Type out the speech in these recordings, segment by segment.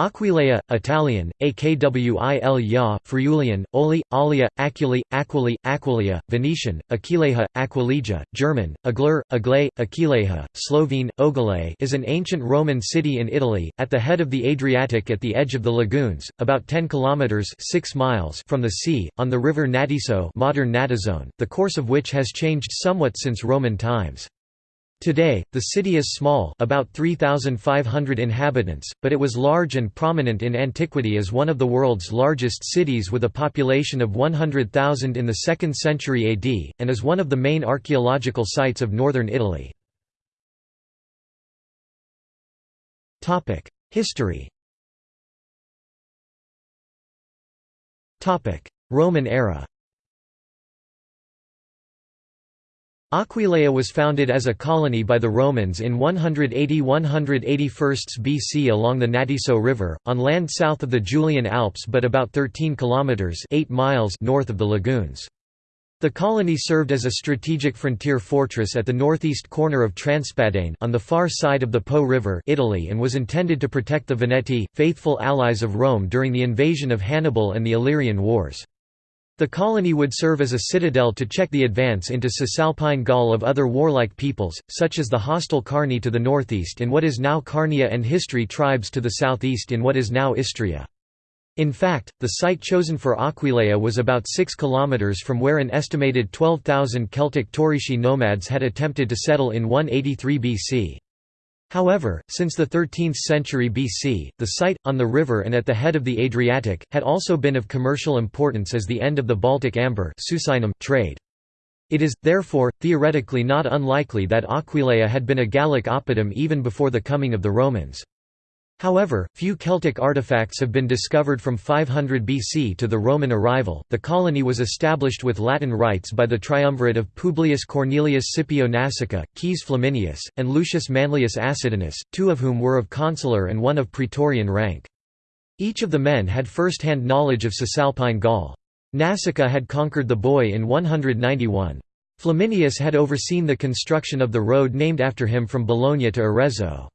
Aquileia, Italian, Akwil Friulian, Oli, Alia, Aculi, Aquili, Aquileia, Venetian, Aquileja, Aquilegia, German, Aglur, Agle, Aquileja, Slovene, Ogale is an ancient Roman city in Italy, at the head of the Adriatic at the edge of the lagoons, about 10 kilometres 6 miles from the sea, on the river Natiso modern Natisone, the course of which has changed somewhat since Roman times. Today, the city is small about 3,500 inhabitants, but it was large and prominent in antiquity as one of the world's largest cities with a population of 100,000 in the 2nd century AD, and is one of the main archaeological sites of northern Italy. History Roman era Aquileia was founded as a colony by the Romans in 180–181 BC along the Natiso River, on land south of the Julian Alps but about 13 kilometres 8 miles north of the lagoons. The colony served as a strategic frontier fortress at the northeast corner of Transpadane on the far side of the Po River Italy and was intended to protect the Veneti, faithful allies of Rome during the invasion of Hannibal and the Illyrian Wars. The colony would serve as a citadel to check the advance into Cisalpine Gaul of other warlike peoples, such as the hostile Carni to the northeast in what is now Carnia and Histri tribes to the southeast in what is now Istria. In fact, the site chosen for Aquileia was about 6 kilometers from where an estimated 12,000 Celtic Taurisci nomads had attempted to settle in 183 BC. However, since the 13th century BC, the site, on the river and at the head of the Adriatic, had also been of commercial importance as the end of the Baltic amber trade. It is, therefore, theoretically not unlikely that Aquileia had been a Gallic oppidum even before the coming of the Romans. However, few Celtic artifacts have been discovered from 500 BC to the Roman arrival. The colony was established with Latin rights by the triumvirate of Publius Cornelius Scipio Nasica, Caius Flaminius, and Lucius Manlius Acidinus, two of whom were of consular and one of praetorian rank. Each of the men had first-hand knowledge of Cisalpine Gaul. Nasica had conquered the Boii in 191. Flaminius had overseen the construction of the road named after him from Bologna to Arezzo.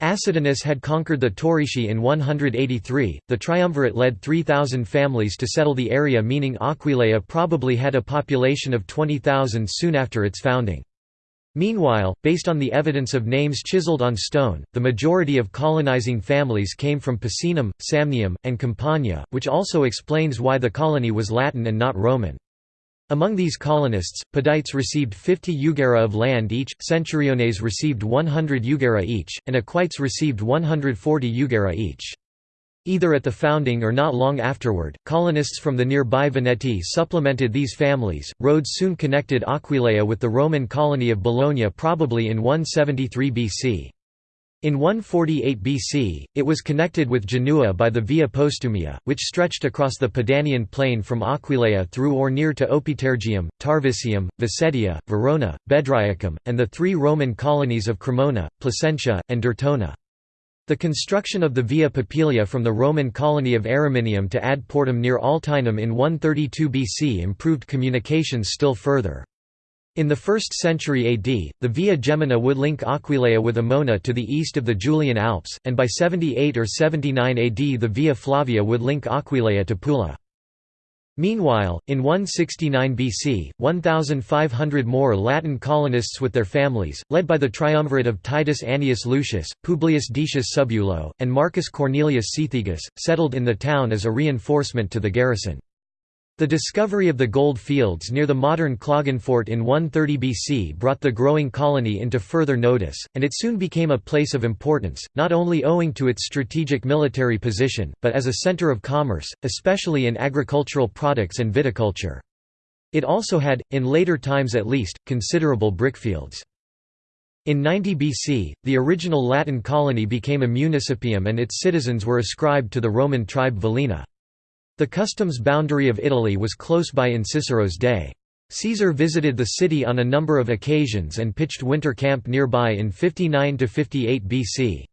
Acidinus had conquered the Taurisci in 183. The triumvirate led 3,000 families to settle the area, meaning Aquileia probably had a population of 20,000 soon after its founding. Meanwhile, based on the evidence of names chiseled on stone, the majority of colonizing families came from Picenum, Samnium, and Campania, which also explains why the colony was Latin and not Roman. Among these colonists, Pedites received 50 jugera of land each, Centuriones received 100 jugera each, and Equites received 140 jugera each. Either at the founding or not long afterward, colonists from the nearby Veneti supplemented these families. Roads soon connected Aquileia with the Roman colony of Bologna, probably in 173 BC. In 148 BC, it was connected with Genua by the Via Postumia, which stretched across the Padanian plain from Aquileia through or near to Opitergium, Tarvisium, Vicetia, Verona, Bedriacum, and the three Roman colonies of Cremona, Placentia, and Dertona. The construction of the Via Papilia from the Roman colony of Ariminium to Ad Portum near Altinum in 132 BC improved communications still further. In the 1st century AD, the Via Gemina would link Aquileia with Emona to the east of the Julian Alps, and by 78 or 79 AD the Via Flavia would link Aquileia to Pula. Meanwhile, in 169 BC, 1,500 more Latin colonists with their families, led by the triumvirate of Titus Annius Luscus, Publius Decius Subulo, and Marcus Cornelius Cethegus, settled in the town as a reinforcement to the garrison. The discovery of the gold fields near the modern Klagenfurt in 130 BC brought the growing colony into further notice, and it soon became a place of importance, not only owing to its strategic military position, but as a center of commerce, especially in agricultural products and viticulture. It also had, in later times at least, considerable brickfields. In 90 BC, the original Latin colony became a municipium and its citizens were ascribed to the Roman tribe Velina. The customs boundary of Italy was close by in Cicero's day. Caesar visited the city on a number of occasions and pitched winter camp nearby in 59–58 BC.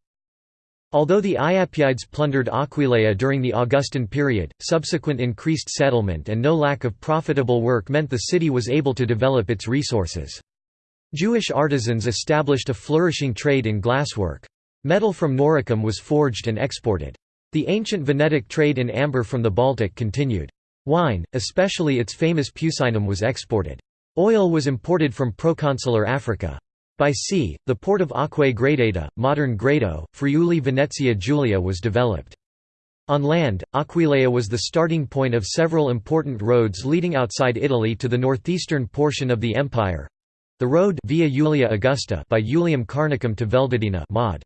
Although the Iapydes plundered Aquileia during the Augustan period, subsequent increased settlement and no lack of profitable work meant the city was able to develop its resources. Jewish artisans established a flourishing trade in glasswork. Metal from Noricum was forged and exported. The ancient Venetic trade in amber from the Baltic continued. Wine, especially its famous Pucinum was exported. Oil was imported from proconsular Africa. By sea, the port of Aquae Gradata, modern Grado, Friuli Venezia Giulia was developed. On land, Aquileia was the starting point of several important roads leading outside Italy to the northeastern portion of the empire. The road Via Julia Augusta by Julium Carnicum to Veldidena mod.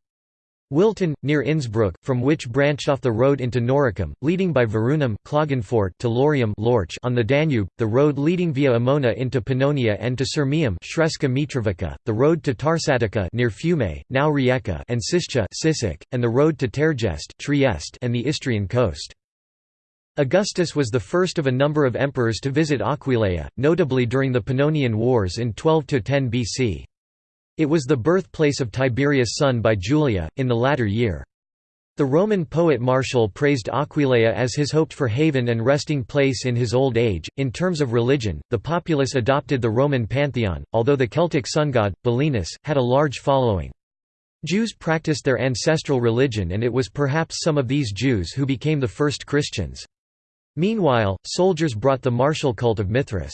Wilten, near Innsbruck, from which branched off the road into Noricum, leading by Virunum Klagenfurt to Laurium Lorch on the Danube, the road leading via Emona into Pannonia and to Sirmium Sremska Mitrovica, the road to Tarsatica near Fiume, now Rijeka and Siscia Sisak, and the road to Tergest Trieste and the Istrian coast. Augustus was the first of a number of emperors to visit Aquileia, notably during the Pannonian Wars in 12–10 BC. It was the birthplace of Tiberius' son by Julia, in the latter year. The Roman poet Martial praised Aquileia as his hoped for haven and resting place in his old age. In terms of religion, the populace adopted the Roman pantheon, although the Celtic sun god, Belinus, had a large following. Jews practiced their ancestral religion and it was perhaps some of these Jews who became the first Christians. Meanwhile, soldiers brought the martial cult of Mithras.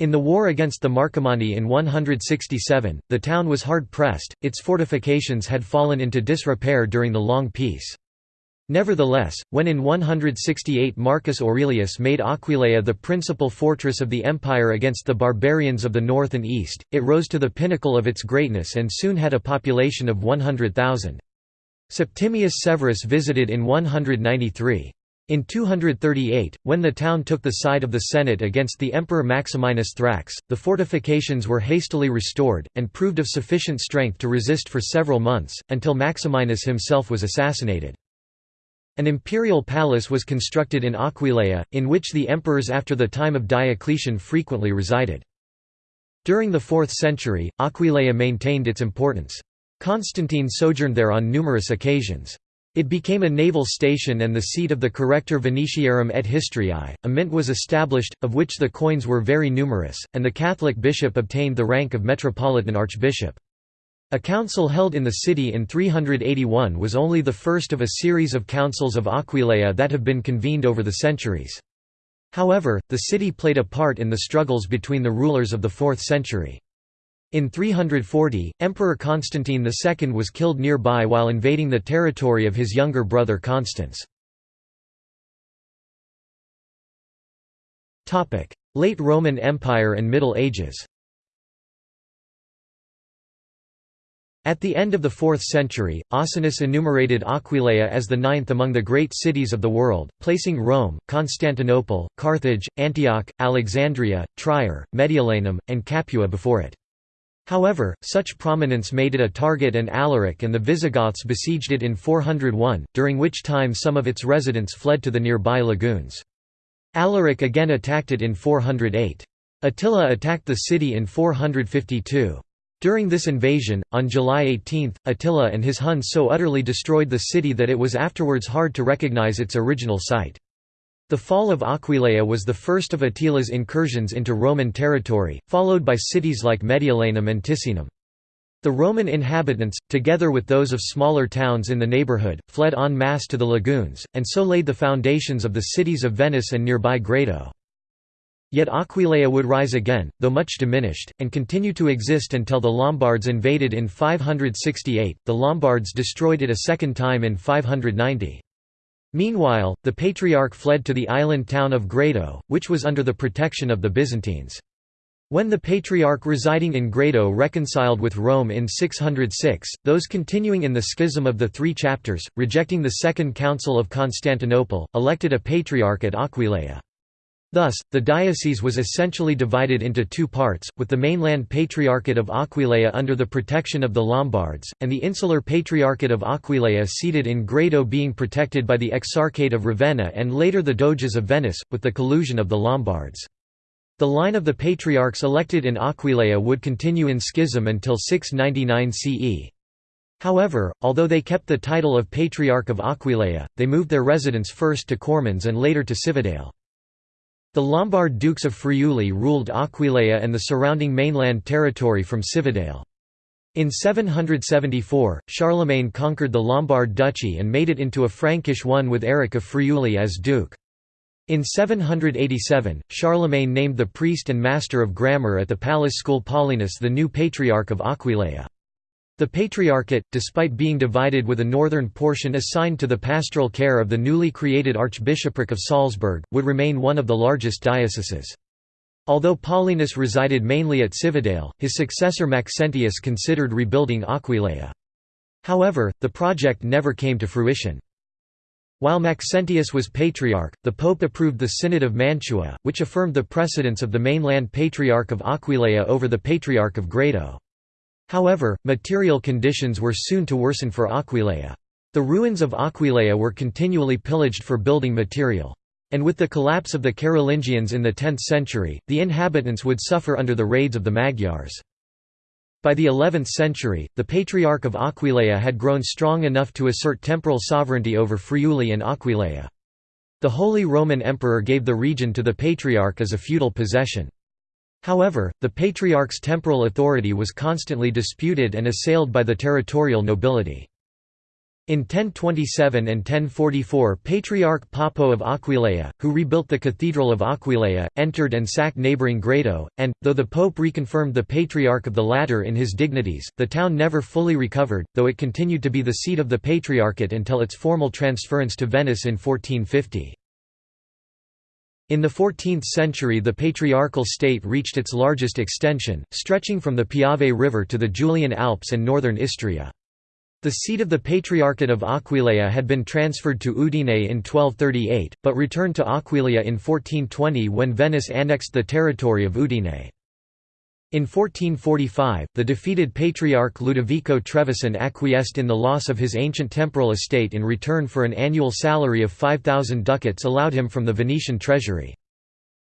In the war against the Marcomanni in 167, the town was hard-pressed, its fortifications had fallen into disrepair during the Long Peace. Nevertheless, when in 168 Marcus Aurelius made Aquileia the principal fortress of the empire against the barbarians of the north and east, it rose to the pinnacle of its greatness and soon had a population of 100,000. Septimius Severus visited in 193. In 238, when the town took the side of the Senate against the Emperor Maximinus Thrax, the fortifications were hastily restored, and proved of sufficient strength to resist for several months, until Maximinus himself was assassinated. An imperial palace was constructed in Aquileia, in which the emperors after the time of Diocletian frequently resided. During the 4th century, Aquileia maintained its importance. Constantine sojourned there on numerous occasions. It became a naval station and the seat of the Corrector Venetiarum et Histriae. A mint was established, of which the coins were very numerous, and the Catholic bishop obtained the rank of metropolitan archbishop. A council held in the city in 381 was only the first of a series of councils of Aquileia that have been convened over the centuries. However, the city played a part in the struggles between the rulers of the 4th century. In 340, Emperor Constantine II was killed nearby while invading the territory of his younger brother Constans. Late Roman Empire and Middle Ages At the end of the 4th century, Ausonius enumerated Aquileia as the ninth among the great cities of the world, placing Rome, Constantinople, Carthage, Antioch, Alexandria, Trier, Mediolanum, and Capua before it. However, such prominence made it a target and Alaric and the Visigoths besieged it in 401, during which time some of its residents fled to the nearby lagoons. Alaric again attacked it in 408. Attila attacked the city in 452. During this invasion, on July 18, Attila and his Huns so utterly destroyed the city that it was afterwards hard to recognize its original site. The fall of Aquileia was the first of Attila's incursions into Roman territory, followed by cities like Mediolanum and Ticinum. The Roman inhabitants, together with those of smaller towns in the neighbourhood, fled en masse to the lagoons, and so laid the foundations of the cities of Venice and nearby Grado. Yet Aquileia would rise again, though much diminished, and continue to exist until the Lombards invaded in 568. The Lombards destroyed it a second time in 590. Meanwhile, the Patriarch fled to the island town of Grado, which was under the protection of the Byzantines. When the Patriarch residing in Grado reconciled with Rome in 606, those continuing in the schism of the Three Chapters, rejecting the Second Council of Constantinople, elected a Patriarch at Aquileia. Thus, the diocese was essentially divided into two parts, with the mainland Patriarchate of Aquileia under the protection of the Lombards, and the insular Patriarchate of Aquileia seated in Grado being protected by the Exarchate of Ravenna and later the Doges of Venice, with the collusion of the Lombards. The line of the patriarchs elected in Aquileia would continue in schism until 699 CE. However, although they kept the title of Patriarch of Aquileia, they moved their residence first to Cormons and later to Cividale. The Lombard dukes of Friuli ruled Aquileia and the surrounding mainland territory from Cividale. In 774, Charlemagne conquered the Lombard duchy and made it into a Frankish one with Eric of Friuli as duke. In 787, Charlemagne named the priest and master of grammar at the palace school Paulinus the new Patriarch of Aquileia. The Patriarchate, despite being divided with a northern portion assigned to the pastoral care of the newly created Archbishopric of Salzburg, would remain one of the largest dioceses. Although Paulinus resided mainly at Cividale, his successor Maxentius considered rebuilding Aquileia. However, the project never came to fruition. While Maxentius was patriarch, the pope approved the Synod of Mantua, which affirmed the precedence of the mainland Patriarch of Aquileia over the Patriarch of Grado. However, material conditions were soon to worsen for Aquileia. The ruins of Aquileia were continually pillaged for building material. And with the collapse of the Carolingians in the 10th century, the inhabitants would suffer under the raids of the Magyars. By the 11th century, the Patriarch of Aquileia had grown strong enough to assert temporal sovereignty over Friuli and Aquileia. The Holy Roman Emperor gave the region to the Patriarch as a feudal possession. However, the Patriarch's temporal authority was constantly disputed and assailed by the territorial nobility. In 1027 and 1044 Patriarch Papo of Aquileia, who rebuilt the Cathedral of Aquileia, entered and sacked neighbouring Grado, and, though the Pope reconfirmed the Patriarch of the latter in his dignities, the town never fully recovered, though it continued to be the seat of the Patriarchate until its formal transference to Venice in 1450. In the 14th century the patriarchal state reached its largest extension, stretching from the Piave River to the Julian Alps and northern Istria. The seat of the Patriarchate of Aquileia had been transferred to Udine in 1238, but returned to Aquileia in 1420 when Venice annexed the territory of Udine. In 1445, the defeated Patriarch Ludovico Trevisan acquiesced in the loss of his ancient temporal estate in return for an annual salary of 5,000 ducats allowed him from the Venetian treasury.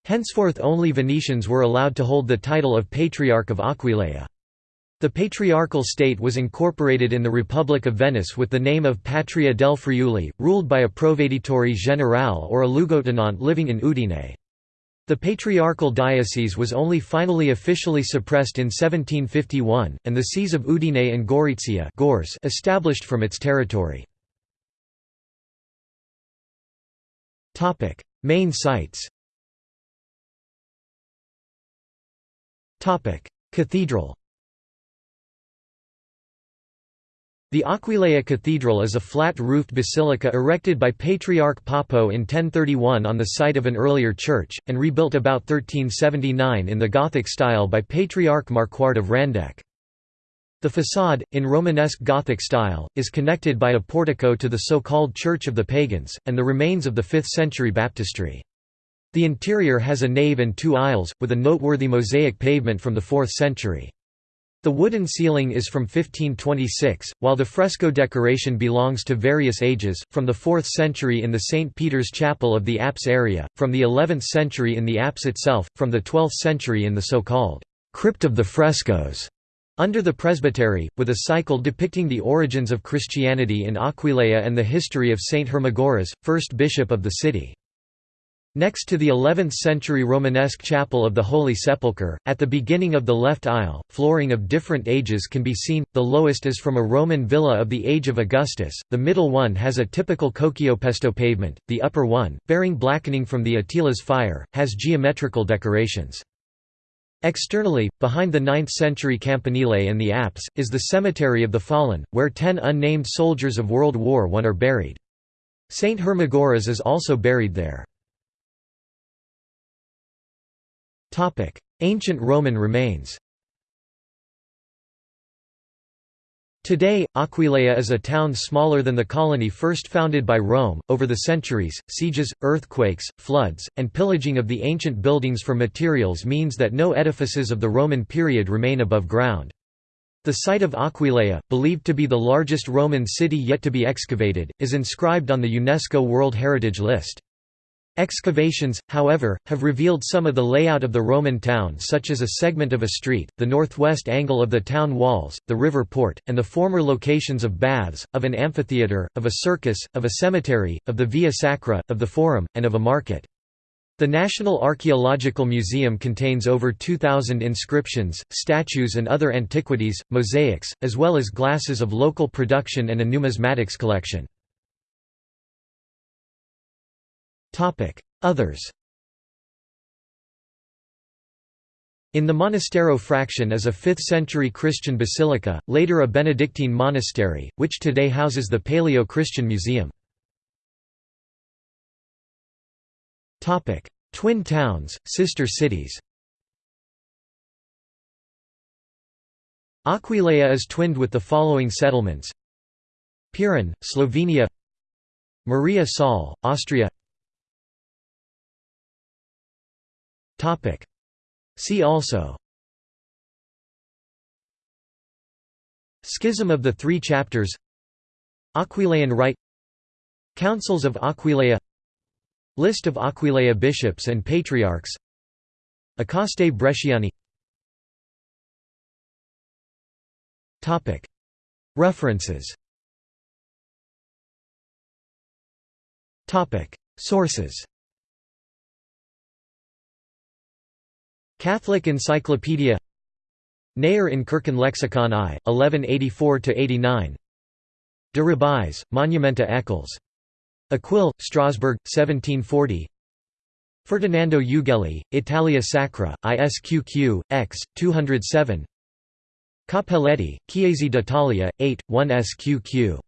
Henceforth only Venetians were allowed to hold the title of Patriarch of Aquileia. The patriarchal state was incorporated in the Republic of Venice with the name of Patria del Friuli, ruled by a Proveditore Generale or a Lugotenant living in Udine. The patriarchal diocese was only finally officially suppressed in 1751, and the sees of Udine and Gorizia established from its territory. Main sites Cathedral The Aquileia Cathedral is a flat-roofed basilica erected by Patriarch Papo in 1031 on the site of an earlier church, and rebuilt about 1379 in the Gothic style by Patriarch Marquard of Randegg. The façade, in Romanesque Gothic style, is connected by a portico to the so-called Church of the Pagans, and the remains of the 5th-century baptistry. The interior has a nave and two aisles, with a noteworthy mosaic pavement from the 4th century. The wooden ceiling is from 1526, while the fresco decoration belongs to various ages, from the 4th century in the St. Peter's Chapel of the apse area, from the 11th century in the apse itself, from the 12th century in the so-called «crypt of the frescoes» under the presbytery, with a cycle depicting the origins of Christianity in Aquileia and the history of Saint Hermagoras, first bishop of the city. Next to the 11th-century Romanesque Chapel of the Holy Sepulchre, at the beginning of the left aisle, flooring of different ages can be seen, the lowest is from a Roman villa of the age of Augustus, the middle one has a typical Cocciopesto pavement, the upper one, bearing blackening from the Attila's fire, has geometrical decorations. Externally, behind the 9th-century campanile and the apse, is the Cemetery of the Fallen, where ten unnamed soldiers of World War I are buried. Saint Hermagoras is also buried there. Ancient Roman remains Today, Aquileia is a town smaller than the colony first founded by Rome. Over the centuries, sieges, earthquakes, floods, and pillaging of the ancient buildings for materials means that no edifices of the Roman period remain above ground. The site of Aquileia, believed to be the largest Roman city yet to be excavated, is inscribed on the UNESCO World Heritage List. Excavations, however, have revealed some of the layout of the Roman town such as a segment of a street, the northwest angle of the town walls, the river port, and the former locations of baths, of an amphitheatre, of a circus, of a cemetery, of the Via Sacra, of the Forum, and of a market. The National Archaeological Museum contains over 2,000 inscriptions, statues and other antiquities, mosaics, as well as glasses of local production and a numismatics collection. Others. In the Monastero fraction is a 5th-century Christian basilica, later a Benedictine monastery, which today houses the Paleo-Christian Museum. Twin towns, sister cities. Aquileia is twinned with the following settlements. Piran, Slovenia. Maria Saal, Austria See also. Schism of the Three Chapters. Aquileian Rite. Councils of Aquileia. List of Aquileia bishops and patriarchs. Acasti Bresciani. References. Sources Catholic Encyclopedia. Neyer in Kirchen Lexikon I, 1184–89 De Rabbis, Monumenta Eccles. Aquil, Strasbourg, 1740 Ferdinando Ughelli, Italia Sacra, ISQQ, X, 207 Cappelletti, Chiese d'Italia, 8, 1 SQQ.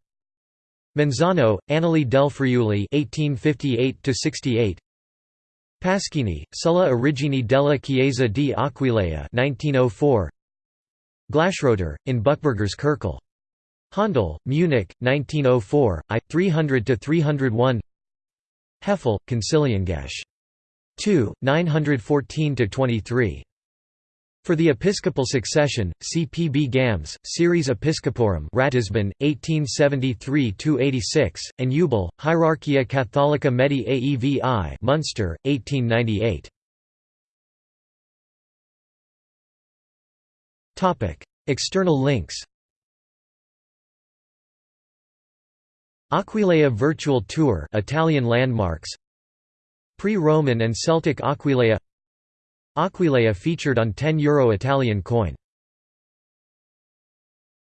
Manzano, Annali del Friuli 1858 Pasquini, Sulla origini della Chiesa di Aquileia 1904. Glasschroeder, in Buchberger's Kirkel. Handel, Munich, 1904, I. 300–301 Hefele, Conciliangesch. 2, 914–23. For the episcopal succession, see P. B. Gams, Series Episcoporum Ratisbon, 1873–86, and Eubel, Hierarchia Catholica Medi Aevi Munster, 1898. External links Aquileia Virtual Tour Italian landmarks Pre-Roman and Celtic Aquileia Aquileia featured on 10 euro Italian coin